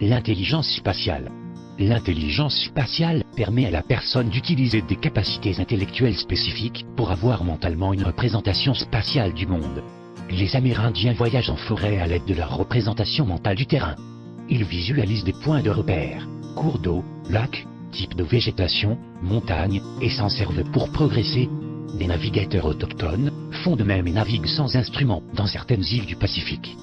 L'intelligence spatiale. L'intelligence spatiale permet à la personne d'utiliser des capacités intellectuelles spécifiques pour avoir mentalement une représentation spatiale du monde. Les Amérindiens voyagent en forêt à l'aide de leur représentation mentale du terrain. Ils visualisent des points de repère, cours d'eau, lacs, types de végétation, montagnes, et s'en servent pour progresser. Des navigateurs autochtones font de même et naviguent sans instruments dans certaines îles du Pacifique.